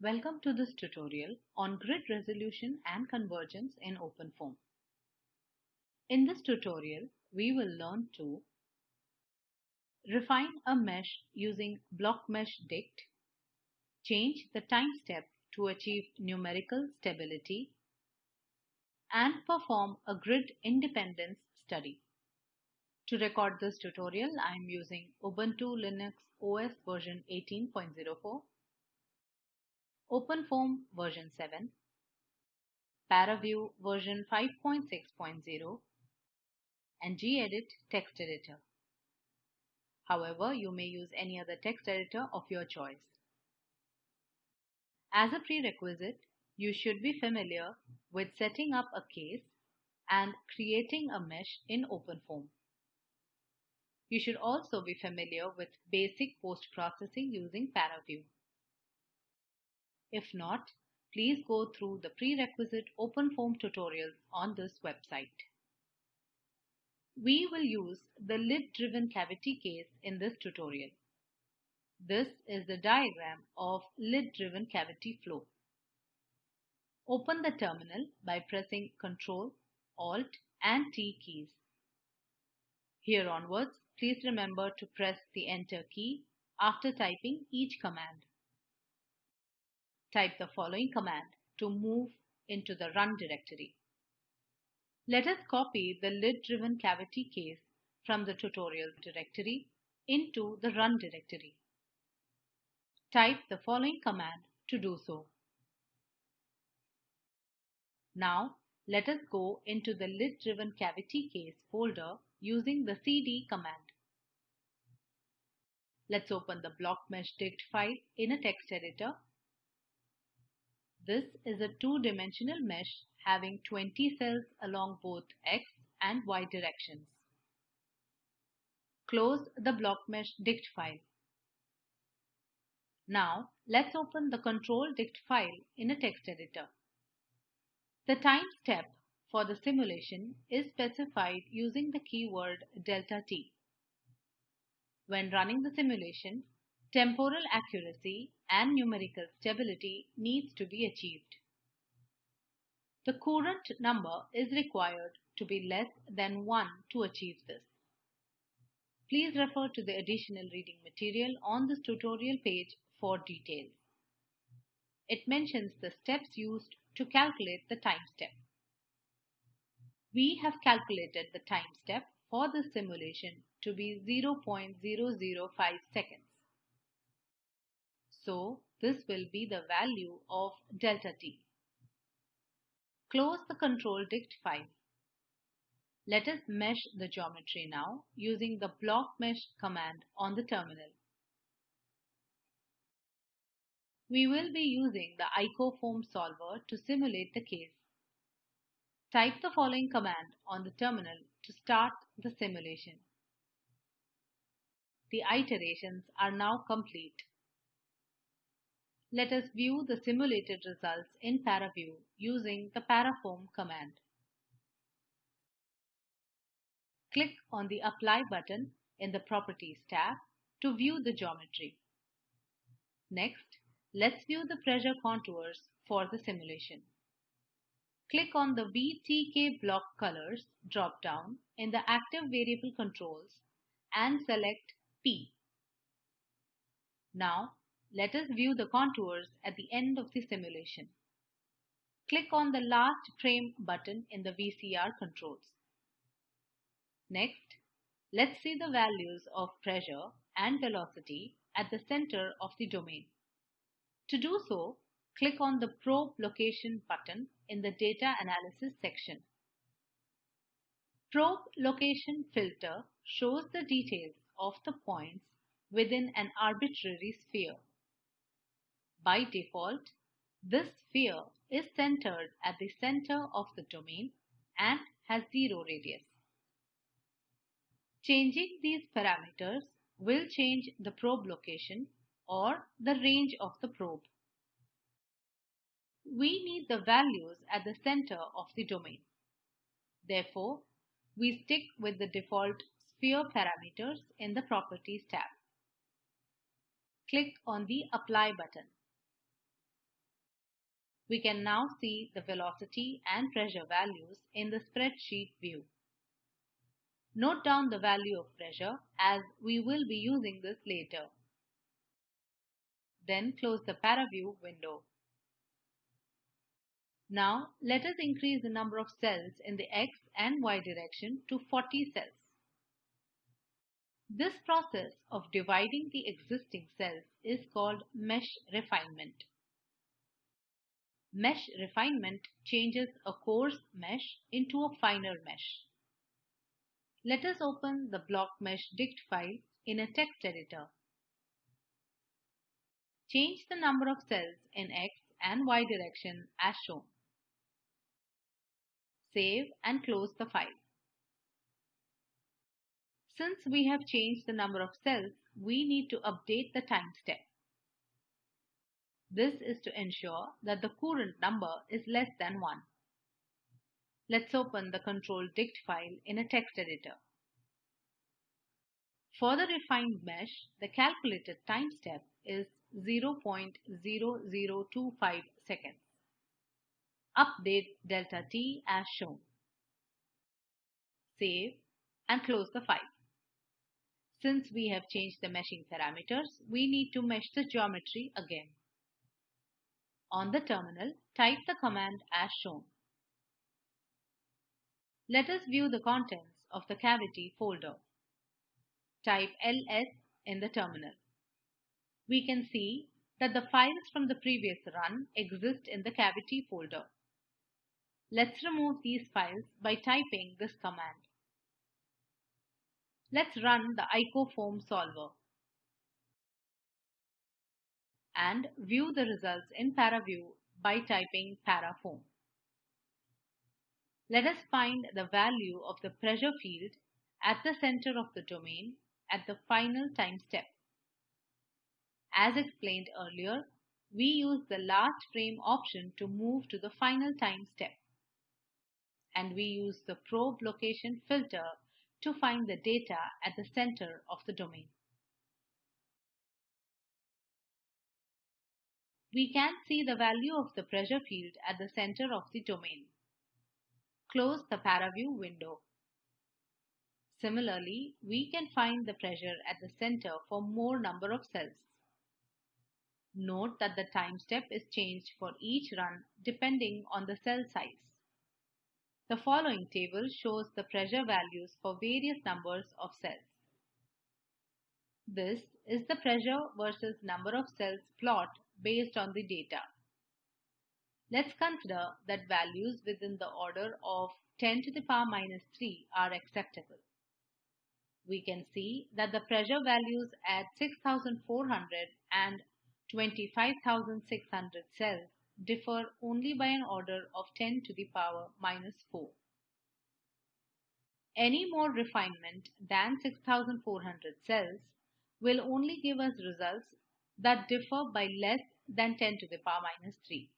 Welcome to this tutorial on grid resolution and convergence in OpenFOAM. In this tutorial, we will learn to refine a mesh using BlockMeshDict, change the time step to achieve numerical stability, and perform a grid independence study. To record this tutorial, I am using Ubuntu Linux OS version 18.04 OpenFOAM version 7, ParaView version 5.6.0, and gedit text editor. However, you may use any other text editor of your choice. As a prerequisite, you should be familiar with setting up a case and creating a mesh in OpenFOAM. You should also be familiar with basic post-processing using ParaView. If not, please go through the prerequisite OpenFOAM tutorials on this website. We will use the lid-driven cavity case in this tutorial. This is the diagram of lid-driven cavity flow. Open the terminal by pressing Ctrl, Alt and T keys. Here onwards, please remember to press the Enter key after typing each command. Type the following command to move into the run directory. Let us copy the lid-driven cavity case from the tutorial directory into the run directory. Type the following command to do so. Now let us go into the lid-driven cavity case folder using the cd command. Let's open the blockmeshdict file in a text editor this is a two-dimensional mesh having 20 cells along both x and y directions. Close the block mesh blockmeshdict file. Now let's open the control-dict file in a text editor. The time step for the simulation is specified using the keyword delta t. When running the simulation, temporal accuracy and numerical stability needs to be achieved. The courant number is required to be less than 1 to achieve this. Please refer to the additional reading material on this tutorial page for details. It mentions the steps used to calculate the time step. We have calculated the time step for the simulation to be 0.005 seconds. So this will be the value of delta t. Close the control-dict file. Let us mesh the geometry now using the block mesh command on the terminal. We will be using the icofoam solver to simulate the case. Type the following command on the terminal to start the simulation. The iterations are now complete. Let us view the simulated results in ParaView using the parafoam command. Click on the Apply button in the Properties tab to view the geometry. Next, let's view the pressure contours for the simulation. Click on the VTK block colors drop-down in the Active Variable Controls and select P. Now, let us view the contours at the end of the simulation. Click on the last frame button in the VCR controls. Next, let's see the values of pressure and velocity at the center of the domain. To do so, click on the Probe Location button in the Data Analysis section. Probe Location Filter shows the details of the points within an arbitrary sphere. By default, this sphere is centered at the center of the domain and has zero radius. Changing these parameters will change the probe location or the range of the probe. We need the values at the center of the domain. Therefore, we stick with the default sphere parameters in the Properties tab. Click on the Apply button. We can now see the velocity and pressure values in the spreadsheet view. Note down the value of pressure as we will be using this later. Then close the ParaView window. Now let us increase the number of cells in the X and Y direction to 40 cells. This process of dividing the existing cells is called mesh refinement. Mesh refinement changes a coarse mesh into a finer mesh. Let us open the block mesh dict file in a text editor. Change the number of cells in X and Y direction as shown. Save and close the file. Since we have changed the number of cells, we need to update the time step. This is to ensure that the Courant number is less than 1. Let's open the control dict file in a text editor. For the refined mesh, the calculated time step is 0.0025 seconds. Update delta t as shown. Save and close the file. Since we have changed the meshing parameters, we need to mesh the geometry again. On the terminal, type the command as shown. Let us view the contents of the cavity folder. Type ls in the terminal. We can see that the files from the previous run exist in the cavity folder. Let's remove these files by typing this command. Let's run the ICO icofoam solver and view the results in ParaView by typing parafoam. Let us find the value of the pressure field at the center of the domain at the final time step. As explained earlier, we use the last frame option to move to the final time step. And we use the probe location filter to find the data at the center of the domain. We can see the value of the pressure field at the center of the domain. Close the ParaView window. Similarly, we can find the pressure at the center for more number of cells. Note that the time step is changed for each run depending on the cell size. The following table shows the pressure values for various numbers of cells. This is the pressure versus number of cells plot based on the data. Let's consider that values within the order of 10 to the power minus 3 are acceptable. We can see that the pressure values at 6400 and 25,600 cells differ only by an order of 10 to the power minus 4. Any more refinement than 6400 cells will only give us results that differ by less than 10 to the power minus 3.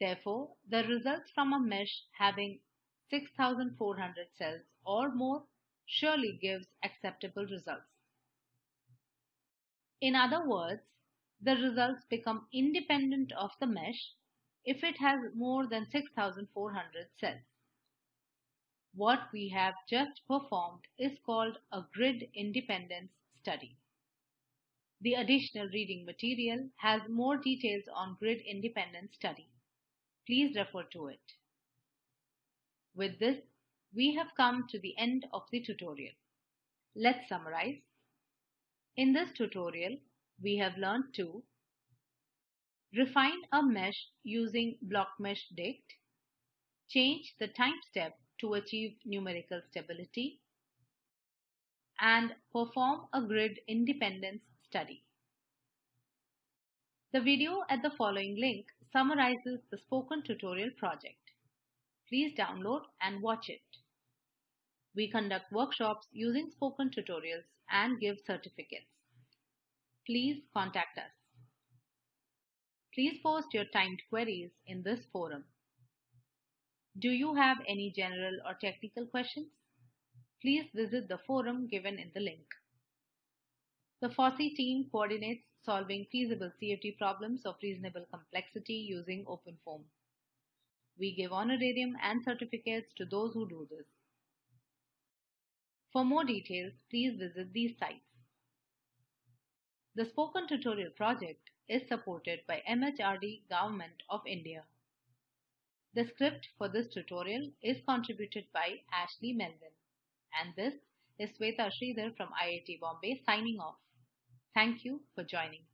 Therefore, the results from a mesh having 6400 cells or more surely gives acceptable results. In other words, the results become independent of the mesh if it has more than 6400 cells. What we have just performed is called a grid independence study. The additional reading material has more details on grid independence study. Please refer to it. With this, we have come to the end of the tutorial. Let's summarize. In this tutorial, we have learned to refine a mesh using blockmeshdict, change the time step to achieve numerical stability, and perform a grid independence study. The video at the following link summarizes the spoken tutorial project. Please download and watch it. We conduct workshops using spoken tutorials and give certificates please contact us. Please post your timed queries in this forum. Do you have any general or technical questions? Please visit the forum given in the link. The FOSSEE team coordinates solving feasible CFD problems of reasonable complexity using OpenFOAM. We give honorarium and certificates to those who do this. For more details, please visit these sites. The Spoken Tutorial project is supported by MHRD Government of India. The script for this tutorial is contributed by Ashley Melvin. And this is Sweta Sridhar from IIT Bombay signing off. Thank you for joining.